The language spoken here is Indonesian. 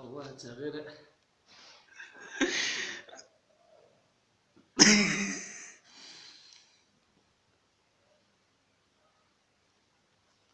الله جميل